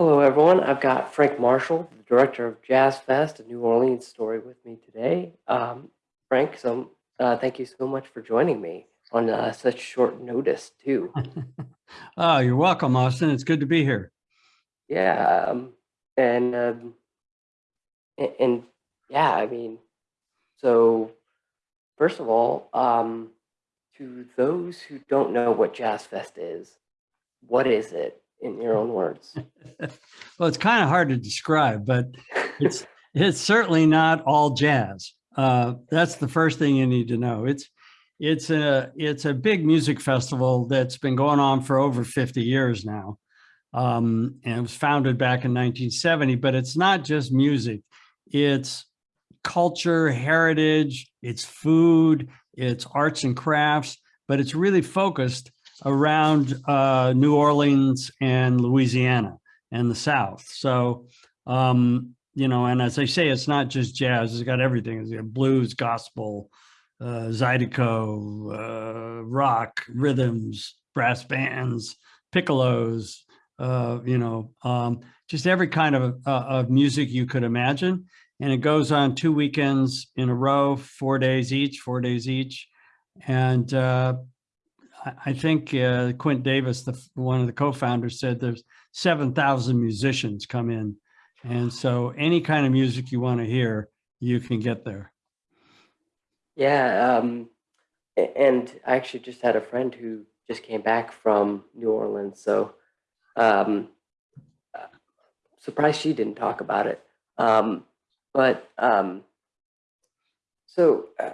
Hello, everyone. I've got Frank Marshall, the director of Jazz Fest, a New Orleans story, with me today. Um, Frank, so uh, thank you so much for joining me on uh, such short notice, too. oh, you're welcome, Austin. It's good to be here. Yeah, um, and, um, and and yeah, I mean, so first of all, um, to those who don't know what Jazz Fest is, what is it in your own words? well, it's kind of hard to describe, but it's it's certainly not all jazz. Uh, that's the first thing you need to know. It's it's a it's a big music festival that's been going on for over 50 years now. Um, and it was founded back in 1970, but it's not just music. It's culture, heritage, it's food, it's arts and crafts, but it's really focused around uh, New Orleans and Louisiana and the South. So, um, you know, and as I say, it's not just jazz, it's got everything. It's got blues, gospel, uh, Zydeco, uh, rock, rhythms, brass bands, piccolos, uh, you know, um, just every kind of, uh, of music you could imagine. And it goes on two weekends in a row, four days each, four days each. And I think uh, Quint Davis, the, one of the co-founders said there's 7,000 musicians come in. And so any kind of music you want to hear, you can get there. Yeah. Um, and I actually just had a friend who just came back from New Orleans. So um, uh, surprised she didn't talk about it. Um, but um, so uh,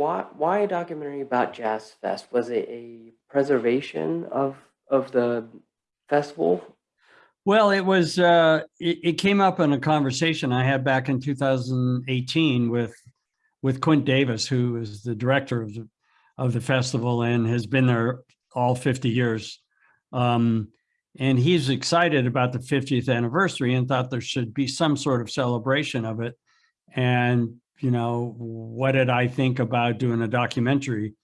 why why a documentary about Jazz Fest? Was it a preservation of of the festival? Well, it was. Uh, it, it came up in a conversation I had back in 2018 with with Quint Davis, who is the director of the of the festival and has been there all 50 years. Um, and he's excited about the 50th anniversary and thought there should be some sort of celebration of it. And, you know, what did I think about doing a documentary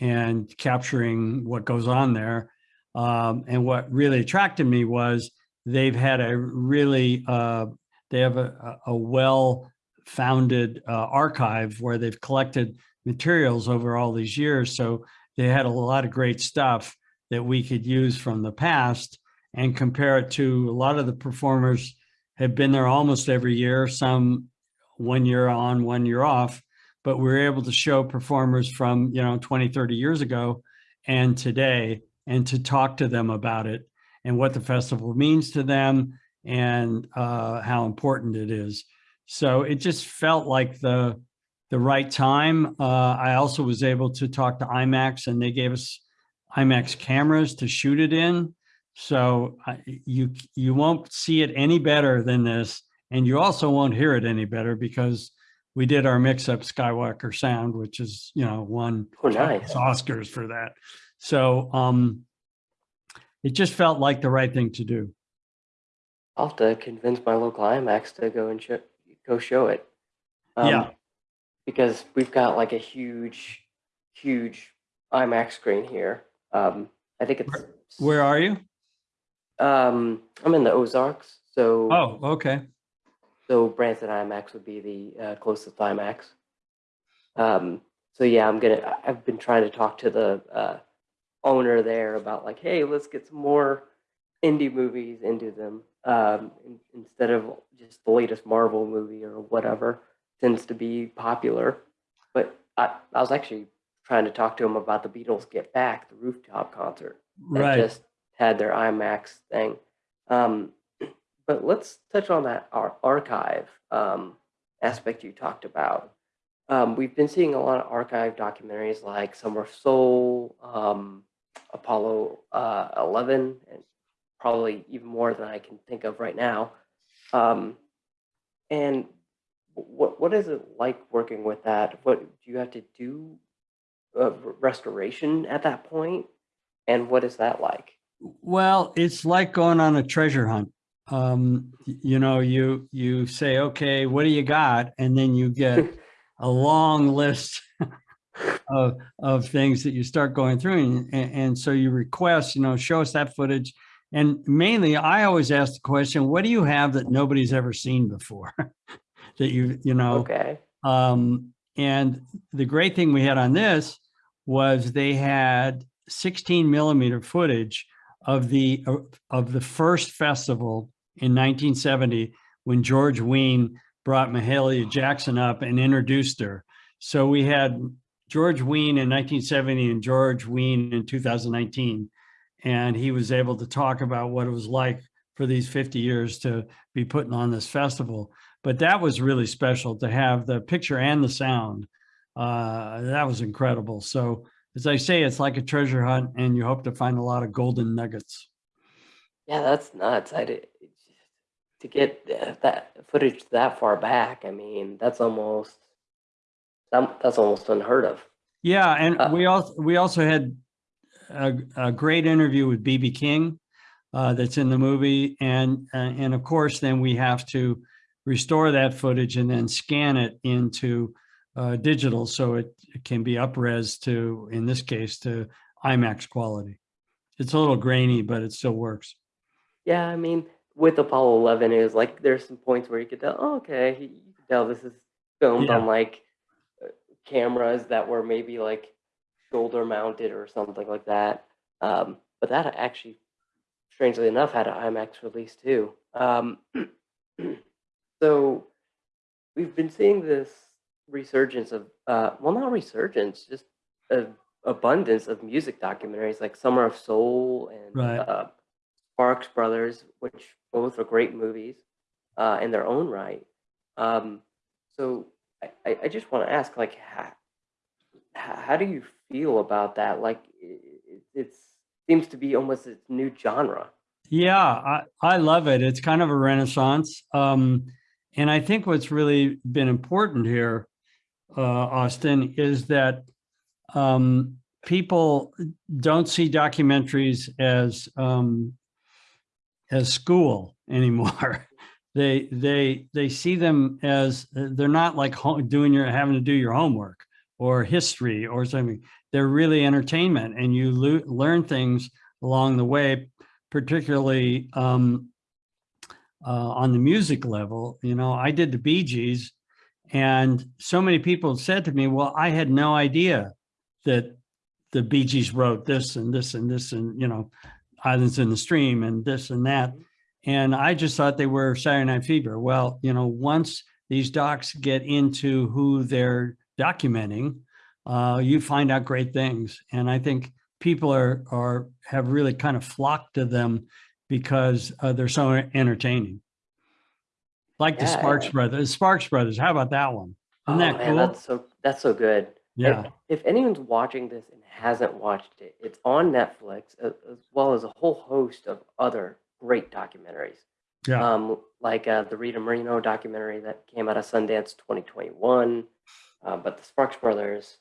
and capturing what goes on there? Um, and what really attracted me was they've had a really, uh, they have a, a well-founded uh, archive where they've collected materials over all these years. So they had a lot of great stuff that we could use from the past and compare it to a lot of the performers have been there almost every year, some one year on, one year off, but we are able to show performers from, you know, 20, 30 years ago and today, and to talk to them about it and what the festival means to them and uh, how important it is. So it just felt like the, the right time. Uh, I also was able to talk to IMAX and they gave us IMAX cameras to shoot it in. So uh, you you won't see it any better than this, and you also won't hear it any better because we did our mix-up Skywalker sound, which is you know won oh, nice. Oscars for that. So um, it just felt like the right thing to do. I'll have to convince my local IMAX to go and show, go show it. Um, yeah, because we've got like a huge, huge IMAX screen here. Um, I think it's. Where, where are you? Um, I'm in the Ozarks, so Oh, okay. So Branson IMAX would be the uh, closest IMAX. Um, so yeah, I'm gonna. I've been trying to talk to the uh, owner there about like, hey, let's get some more indie movies into them um, in- instead of just the latest Marvel movie or whatever tends to be popular. But I, I was actually trying to talk to him about the Beatles Get Back, the rooftop concert that Right. just had their IMAX thing. Um, but let's touch on that ar- archive um, aspect you talked about. Um, we've been seeing a lot of archive documentaries like Summer of Soul, um, Apollo uh, 11, and probably even more than I can think of right now. Um, and what what is it like working with that? What do you have to do uh, restoration at that point? And what is that like? Well, it's like going on a treasure hunt. Um, you know, you you say, okay, what do you got? And then you get a long list of of things that you start going through, and, and so you request, you know, show us that footage, And mainly, I always ask the question, what do you have that nobody's ever seen before? that you, you know, Okay. um, and the great thing we had on this was they had 16 millimeter footage of the of the first festival in 1970 when George Wein brought Mahalia Jackson up and introduced her. So we had George Wein in 1970 and George Wein in 2019. And he was able to talk about what it was like for these 50 years to be putting on this festival. But that was really special to have the picture and the sound. Uh, that was incredible. So as I say, it's like a treasure hunt and you hope to find a lot of golden nuggets. Yeah, that's nuts. I did to get that footage that far back. I mean, that's almost that's almost unheard of. Yeah, and Uh, we also we also had a, a great interview with BB King uh, that's in the movie, and uh, and of course, then we have to restore that footage and then scan it into uh, digital so it, it can be upres to, in this case, to IMAX quality. It's a little grainy, but it still works. Yeah, I mean, with Apollo 11, it was like there's some points where you could tell, oh, okay, you can tell this is filmed Yeah. on like uh, cameras that were maybe like shoulder mounted or something like that. Um, but that actually, strangely enough, had an IMAX release too. Um, so we've been seeing this resurgence of, uh, well, not resurgence, just a abundance of music documentaries like Summer of Soul and Right. uh, Sparks Brothers, which both are great movies uh, in their own right. Um, so I, I just want to ask, like, how, how do you feel about that? Like, it, seems to be almost a new genre. Yeah, I, I love it. It's kind of a renaissance. Um, and I think what's really been important here, uh, Austin, is that um, people don't see documentaries as um, as school anymore. they they they see them as they're not like doing your having to do your homework or history or something. They're really entertainment, and you learn things along the way particularly um, uh, on the music level. You know, I did the Bee Gees, and so many people said to me, "Well, I had no idea that the Bee Gees wrote this and this and this and you know, Islands in the Stream and this and that." And I just thought they were Saturday Night Fever. Well, you know, once these docs get into who they're documenting, uh, you find out great things. And I think people are are have really kind of flocked to them because uh, they're so entertaining. Like the Sparks yeah. Brothers, Sparks Brothers. How about that one? Isn't oh that man, cool? that's so that's so good. If- Yeah, If, anyone's watching this and hasn't watched it, it's on Netflix as, as well as a whole host of other great documentaries. yeah, Um, like uh, the Rita Moreno documentary that came out of Sundance 2021. Um, but the Sparks Brothers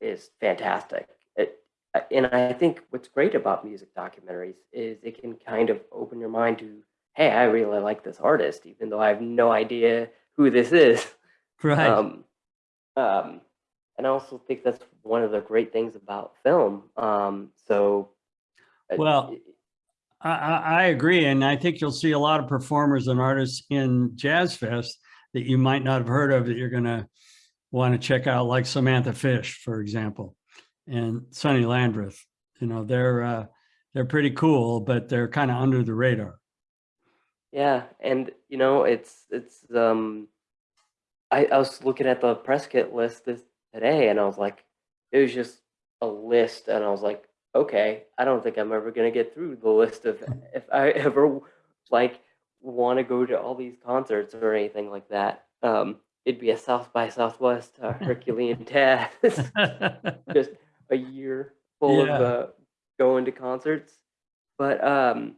is fantastic. It, uh, and I think what's great about music documentaries is it can kind of open your mind to, hey, I really like this artist, even though I have no idea who this is. right. Um, um, and I also think that's one of the great things about film. Um, so, uh, Well, I, I, I agree, and I think you'll see a lot of performers and artists in Jazz Fest that you might not have heard of that you're going to want to check out, like Samantha Fish, for example, and Sonny Landreth. You know, they're uh, they're pretty cool, but they're kind of under the radar. Yeah, and you know, it's it's um I, I was looking at the press kit list this today and I was like, it was just a list and I was like, okay, I don't think I'm ever gonna get through the list of if I ever like want to go to all these concerts or anything like that. Um it'd be a South by Southwest uh, Herculean task. just a year full Yeah. of uh, going to concerts. But um,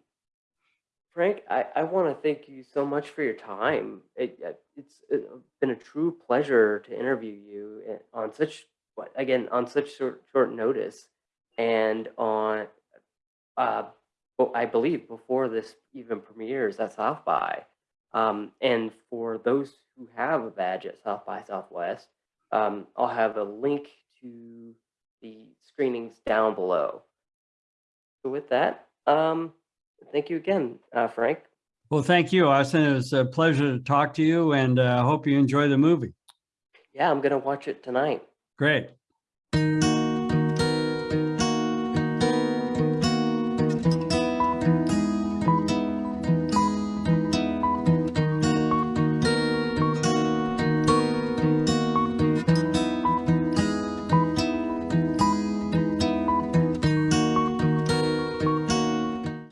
Frank, I, I want to thank you so much for your time. It, uh, it's uh, been a true pleasure to interview you uh, on such again on such short short notice, and on uh, I believe before this even premieres at South by. Um, and for those who have a badge at South by Southwest, um, I'll have a link to the screenings down below. So with that, um, Thank you again, uh, Frank. Well, thank you, Austin. It was a pleasure to talk to you and uh, I hope you enjoy the movie. Yeah, I'm gonna watch it tonight. Great.